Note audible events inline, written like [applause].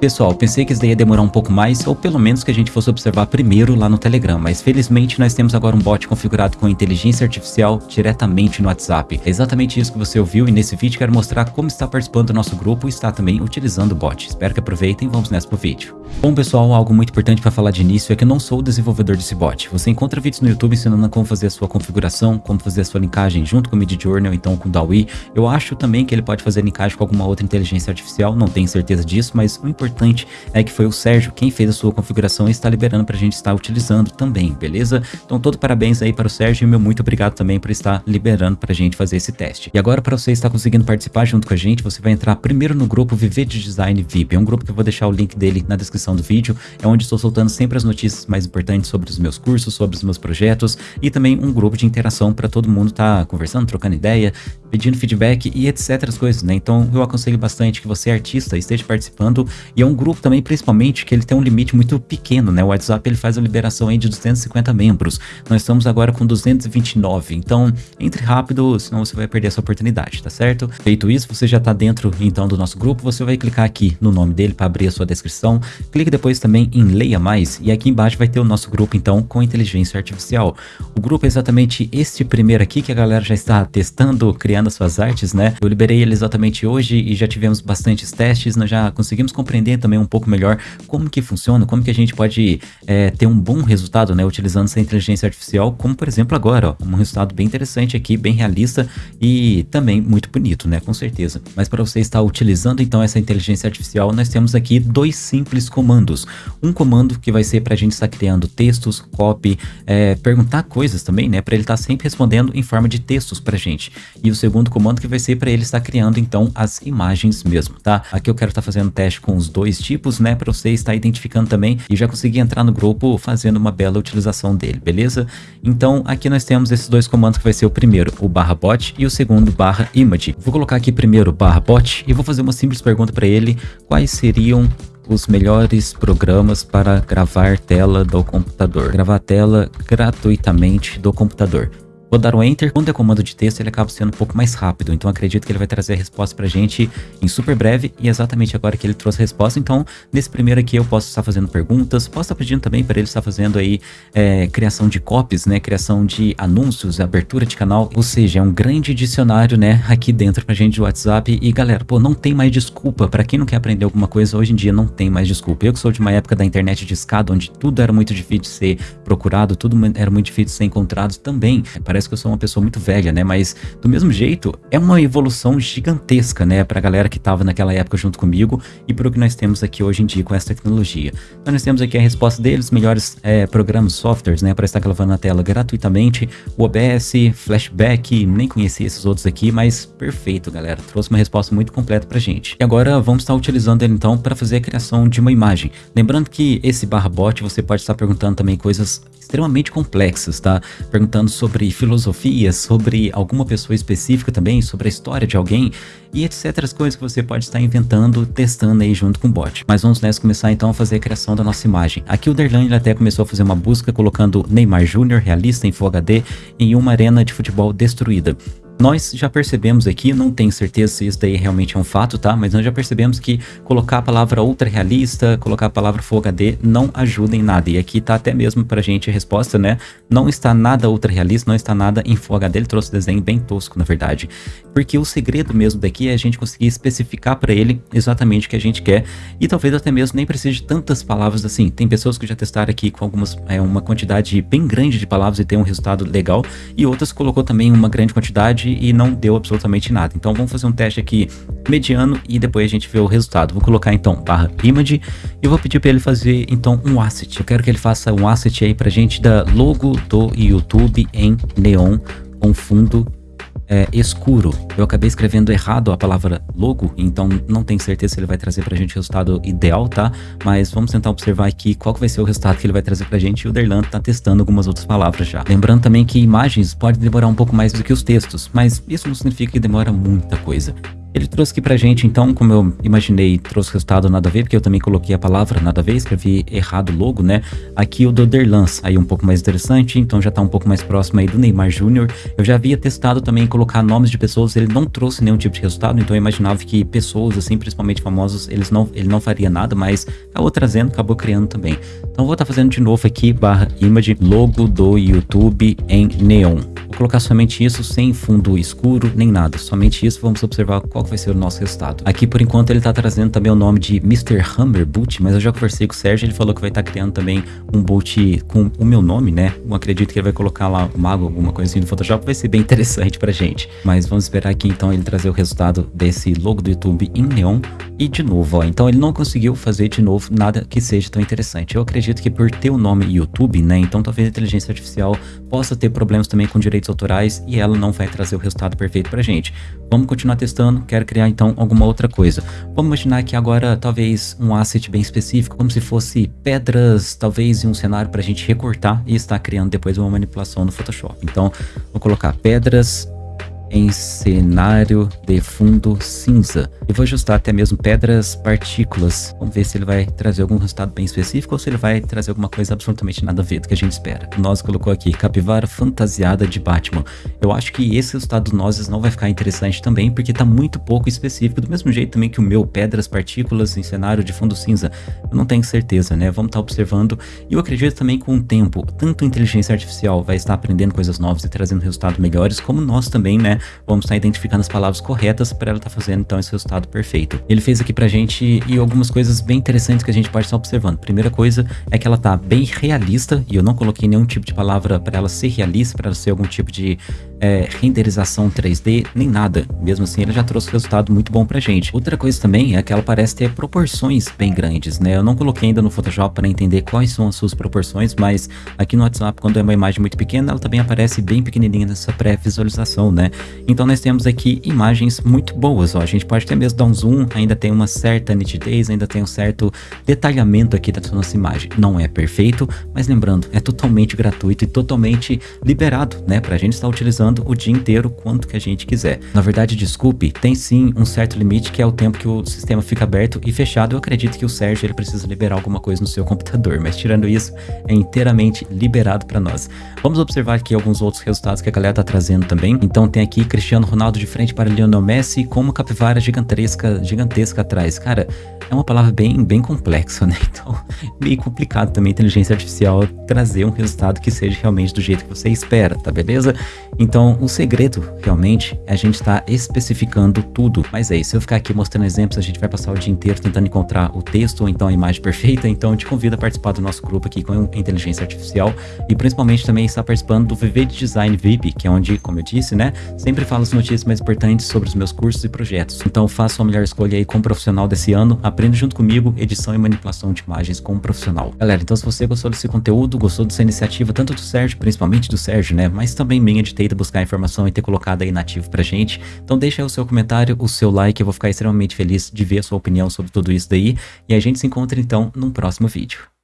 Pessoal, pensei que isso daí ia demorar um pouco mais, ou pelo menos que a gente fosse observar primeiro lá no Telegram, mas felizmente nós temos agora um bot configurado com inteligência artificial diretamente no WhatsApp. É exatamente isso que você ouviu e nesse vídeo quero mostrar como está participando do nosso grupo e está também utilizando o bot. Espero que aproveitem e vamos nessa pro vídeo. Bom pessoal, algo muito importante para falar de início é que eu não sou o desenvolvedor desse bot. Você encontra vídeos no YouTube ensinando como fazer a sua configuração, como fazer a sua linkagem junto com o Midjourney ou então com o DAWI. Eu acho também que ele pode fazer linkagem com alguma outra inteligência artificial, não tenho certeza disso, mas o importante importante é que foi o Sérgio quem fez a sua configuração e está liberando para a gente estar utilizando também, beleza? Então todo parabéns aí para o Sérgio e meu muito obrigado também por estar liberando para a gente fazer esse teste. E agora para você estar conseguindo participar junto com a gente, você vai entrar primeiro no grupo Viver de Design VIP. É um grupo que eu vou deixar o link dele na descrição do vídeo, é onde estou soltando sempre as notícias mais importantes sobre os meus cursos, sobre os meus projetos e também um grupo de interação para todo mundo estar tá conversando, trocando ideia, pedindo feedback e etc. coisas, né? Então eu aconselho bastante que você artista esteja participando e é um grupo também, principalmente, que ele tem um limite muito pequeno, né? O WhatsApp ele faz a liberação aí de 250 membros. Nós estamos agora com 229, então entre rápido, senão você vai perder essa oportunidade, tá certo? Feito isso, você já está dentro então do nosso grupo, você vai clicar aqui no nome dele para abrir a sua descrição. Clique depois também em Leia Mais e aqui embaixo vai ter o nosso grupo então com inteligência artificial. O grupo é exatamente este primeiro aqui que a galera já está testando, criando as suas artes, né? Eu liberei ele exatamente hoje e já tivemos bastantes testes, nós já conseguimos compreender também um pouco melhor como que funciona, como que a gente pode é, ter um bom resultado, né, utilizando essa inteligência artificial, como por exemplo agora, ó, um resultado bem interessante aqui, bem realista e também muito bonito, né, com certeza. Mas para você estar utilizando então essa inteligência artificial, nós temos aqui dois simples comandos. Um comando que vai ser para a gente estar criando textos, copy, é, perguntar coisas também, né, para ele estar sempre respondendo em forma de textos para gente. E o segundo comando que vai ser para ele estar criando então as imagens mesmo, tá? Aqui eu quero estar fazendo teste com os dois dois tipos, né, para você estar identificando também e já conseguir entrar no grupo fazendo uma bela utilização dele, beleza? Então aqui nós temos esses dois comandos que vai ser o primeiro, o barra bot e o segundo barra image. Vou colocar aqui primeiro barra bot e vou fazer uma simples pergunta para ele, quais seriam os melhores programas para gravar tela do computador. Gravar tela gratuitamente do computador. Vou dar um Enter. Quando é comando de texto, ele acaba sendo um pouco mais rápido. Então acredito que ele vai trazer a resposta pra gente em super breve. E exatamente agora que ele trouxe a resposta. Então, nesse primeiro aqui, eu posso estar fazendo perguntas. Posso estar pedindo também para ele estar fazendo aí é, criação de copies, né? Criação de anúncios, abertura de canal. Ou seja, é um grande dicionário, né? Aqui dentro pra gente do WhatsApp. E galera, pô, não tem mais desculpa. Pra quem não quer aprender alguma coisa, hoje em dia não tem mais desculpa. Eu que sou de uma época da internet de escada, onde tudo era muito difícil de ser procurado, tudo era muito difícil de ser encontrado também. Parece parece que eu sou uma pessoa muito velha, né? Mas do mesmo jeito, é uma evolução gigantesca, né? Pra galera que tava naquela época junto comigo e pro que nós temos aqui hoje em dia com essa tecnologia. Então nós temos aqui a resposta deles, melhores é, programas, softwares, né? Para estar gravando na tela gratuitamente. O OBS, Flashback, nem conhecia esses outros aqui, mas perfeito, galera. Trouxe uma resposta muito completa pra gente. E agora vamos estar utilizando ele então para fazer a criação de uma imagem. Lembrando que esse barra bot você pode estar perguntando também coisas extremamente complexas, tá? Perguntando sobre filosofia, sobre alguma pessoa específica também, sobre a história de alguém e etc. As coisas que você pode estar inventando, testando aí junto com o bot. Mas vamos nessa começar então a fazer a criação da nossa imagem. Aqui o Derlan até começou a fazer uma busca colocando Neymar Júnior realista em Full HD em uma arena de futebol destruída. Nós já percebemos aqui, não tenho certeza se isso daí realmente é um fato, tá? Mas nós já percebemos que colocar a palavra ultra realista, colocar a palavra Full HD não ajuda em nada. E aqui tá até mesmo pra gente a resposta, né? Não está nada ultra realista, não está nada em Full HD. Ele trouxe desenho bem tosco, na verdade. Porque o segredo mesmo daqui é a gente conseguir especificar para ele exatamente o que a gente quer. E talvez até mesmo nem precise de tantas palavras assim. Tem pessoas que já testaram aqui com algumas, é, uma quantidade bem grande de palavras e tem um resultado legal. E outras colocou também uma grande quantidade e não deu absolutamente nada. Então vamos fazer um teste aqui mediano e depois a gente vê o resultado. Vou colocar então barra image e vou pedir para ele fazer então um asset. Eu quero que ele faça um asset aí pra gente da logo do YouTube em neon com fundo é, escuro. Eu acabei escrevendo errado a palavra logo, então não tenho certeza se ele vai trazer pra gente o resultado ideal, tá? Mas vamos tentar observar aqui qual vai ser o resultado que ele vai trazer pra gente e o Derlan tá testando algumas outras palavras já. Lembrando também que imagens podem demorar um pouco mais do que os textos, mas isso não significa que demora muita coisa. Ele trouxe aqui pra gente, então, como eu imaginei, trouxe resultado nada a ver, porque eu também coloquei a palavra nada a ver, escrevi errado logo, né? Aqui o do Derlans, aí um pouco mais interessante, então já tá um pouco mais próximo aí do Neymar Júnior. Eu já havia testado também colocar nomes de pessoas, ele não trouxe nenhum tipo de resultado, então eu imaginava que pessoas, assim, principalmente famosos, eles não, ele não faria nada, mas acabou trazendo, acabou criando também. Então vou estar tá fazendo de novo aqui, barra image, logo do YouTube em neon. Vou colocar somente isso, sem fundo escuro, nem nada, somente isso, vamos observar qual vai ser o nosso resultado. Aqui, por enquanto, ele está trazendo também o nome de Mr. Hammer Boot, mas eu já conversei com o Sérgio, ele falou que vai estar tá criando também um boot com o meu nome, né? Eu acredito que ele vai colocar lá o mago, alguma coisa assim no Photoshop, vai ser bem [laughs] interessante pra gente. Mas vamos esperar aqui, então, ele trazer o resultado desse logo do YouTube em neon. E de novo, ó, então ele não conseguiu fazer de novo nada que seja tão interessante. Eu acredito que por ter o nome YouTube, né? Então talvez a inteligência artificial possa ter problemas também com direitos autorais e ela não vai trazer o resultado perfeito pra gente. Vamos continuar testando, quero criar então alguma outra coisa. Vamos imaginar que agora talvez um asset bem específico, como se fosse pedras, talvez em um cenário para a gente recortar e estar criando depois uma manipulação no Photoshop. Então, vou colocar pedras em cenário de fundo cinza. Eu vou ajustar até mesmo pedras partículas. Vamos ver se ele vai trazer algum resultado bem específico ou se ele vai trazer alguma coisa absolutamente nada a ver do que a gente espera. Nós colocou aqui capivara fantasiada de Batman. Eu acho que esse resultado do nozes não vai ficar interessante também porque está muito pouco específico, do mesmo jeito também que o meu pedras partículas em cenário de fundo cinza. Eu não tenho certeza, né? Vamos estar tá observando. E eu acredito também com o tempo, tanto a inteligência artificial vai estar aprendendo coisas novas e trazendo resultados melhores, como nós também, né? Vamos estar identificando as palavras corretas para ela estar tá fazendo então esse resultado perfeito. Ele fez aqui pra gente e algumas coisas bem interessantes que a gente pode estar observando. Primeira coisa é que ela tá bem realista e eu não coloquei nenhum tipo de palavra para ela ser realista, para ela ser algum tipo de é, renderização 3D, nem nada. Mesmo assim, ele já trouxe resultado muito bom pra gente. Outra coisa também é que ela parece ter proporções bem grandes, né? Eu não coloquei ainda no Photoshop para entender quais são as suas proporções, mas aqui no WhatsApp, quando é uma imagem muito pequena, ela também aparece bem pequenininha nessa pré-visualização, né? Então nós temos aqui imagens muito boas, ó. A gente pode até mesmo dar um zoom, ainda tem uma certa nitidez, ainda tem um certo detalhamento aqui da nossa imagem. Não é perfeito, mas lembrando, é totalmente gratuito e totalmente liberado, né? Pra gente estar utilizando o dia inteiro quanto que a gente quiser. Na verdade, desculpe, tem sim um certo limite que é o tempo que o sistema fica aberto e fechado. Eu acredito que o Sérgio ele precisa liberar alguma coisa no seu computador, mas tirando isso, é inteiramente liberado para nós. Vamos observar aqui alguns outros resultados que a galera tá trazendo também. Então tem aqui Cristiano Ronaldo de frente para Lionel Messi com uma capivara gigantesca, gigantesca atrás. Cara, é uma palavra bem, bem complexa, né? [laughs] Então, meio complicado também inteligência artificial trazer um resultado que seja realmente do jeito que você espera, tá beleza? Então, o segredo, realmente, é a gente estar tá especificando tudo. Mas é isso, se eu ficar aqui mostrando exemplos, a gente vai passar o dia inteiro tentando encontrar o texto ou então a imagem perfeita. Então, eu te convido a participar do nosso grupo aqui com inteligência artificial e principalmente também estar participando do VV de Design VIP, que é onde, como eu disse, né, sempre falo as notícias mais importantes sobre os meus cursos e projetos. Então, faça a melhor escolha aí como profissional desse ano, aprenda junto comigo edição e manipulação de imagens como profissional. Galera, então se você gostou desse conteúdo, gostou dessa iniciativa, tanto do Sérgio, principalmente do Sérgio, né, mas também minha de ter ido buscar informação e ter colocado aí nativo pra gente. Então deixa aí o seu comentário, o seu like, eu vou ficar extremamente feliz de ver a sua opinião sobre tudo isso daí. E a gente se encontra então num próximo vídeo.